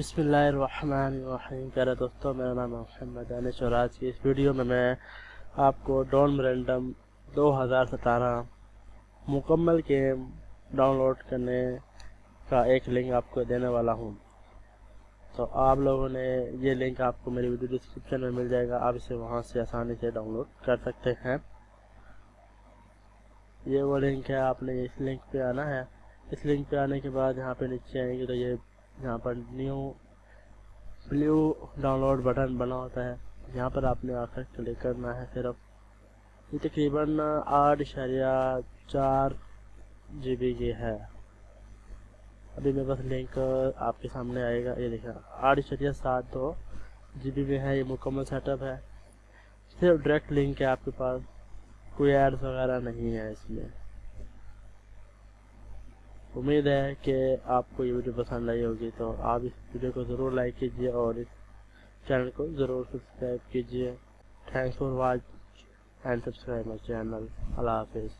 بسم اللہ الرحمن الرحیم۔ پیارے دوستوں، میرا نام محمد دانش اور آج کی اس ویڈیو میں میں آپ کو ڈون مرینڈم دو ہزار ستارہ مکمل گیم ڈاؤن لوڈ کرنے کا ایک لنک آپ کو دینے والا ہوں۔ تو آپ لوگوں نے یہ لنک آپ کو میری ویڈیو ڈسکرپشن میں مل جائے گا۔ آپ اسے وہاں سے آسانی سے ڈاؤن لوڈ کر سکتے ہیں۔ یہ وہ لنک ہے، آپ نے اس لنک پہ آنا ہے۔ اس لنک پہ آنے کے بعد یہاں پہ نیچے آئیں گے تو یہ یہاں پر new blue download button بنا ہوتا ہے۔ یہاں پر آپ نے آ کر کلک کرنا ہے صرف۔ یہ تقریباً آٹھ اشاریہ چار جی بی کی ہے۔ ابھی میرے پاس لنک آپ کے سامنے آئے گا۔ یہ دیکھا آٹھ اشاریہ سات دو جی بی میں ہے، یہ مکمل سیٹ اپ ہے۔ صرف ڈائریکٹ لنک ہے آپ کے پاس، کوئی ایڈس وغیرہ نہیں ہے اس میں۔ امید ہے کہ آپ کو یہ ویڈیو پسند آئی ہوگی تو آپ اس ویڈیو کو ضرور لائک کیجیے اور اس چینل کو ضرور سبسکرائب کیجیے thanks for watch and subscribe my channel اللہ حافظ۔